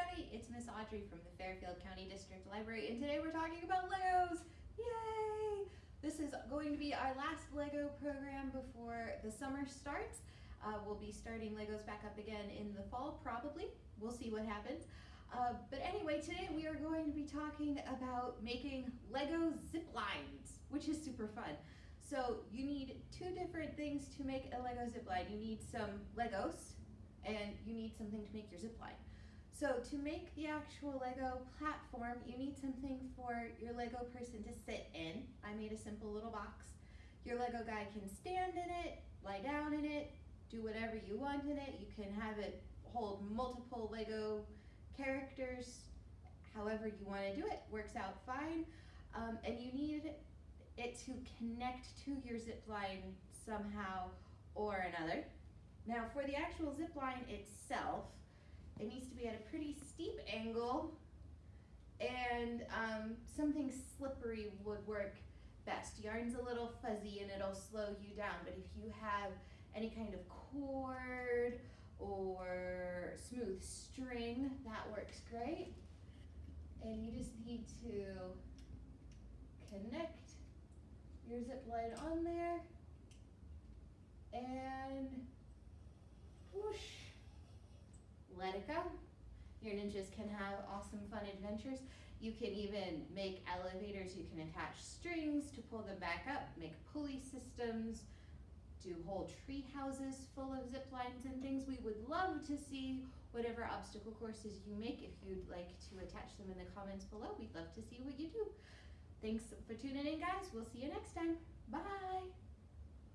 everybody, it's Miss Audrey from the Fairfield County District Library and today we're talking about Legos! Yay! This is going to be our last Lego program before the summer starts. Uh, we'll be starting Legos back up again in the fall probably. We'll see what happens. Uh, but anyway, today we are going to be talking about making Lego zip lines, which is super fun. So you need two different things to make a Lego zip line. You need some Legos and you need something to make your zip line. So to make the actual Lego platform, you need something for your Lego person to sit in. I made a simple little box. Your Lego guy can stand in it, lie down in it, do whatever you want in it. You can have it hold multiple Lego characters, however you want to do it, works out fine. Um, and you need it to connect to your zip line somehow or another. Now for the actual zip line itself, it needs to be at a pretty steep angle and um, something slippery would work best. Yarn's a little fuzzy and it'll slow you down, but if you have any kind of cord or smooth string, that works great. And you just need to connect your zip line on there and Your ninjas can have awesome fun adventures. You can even make elevators, you can attach strings to pull them back up, make pulley systems, do whole tree houses full of zip lines and things. We would love to see whatever obstacle courses you make. If you'd like to attach them in the comments below, we'd love to see what you do. Thanks for tuning in guys. We'll see you next time. Bye.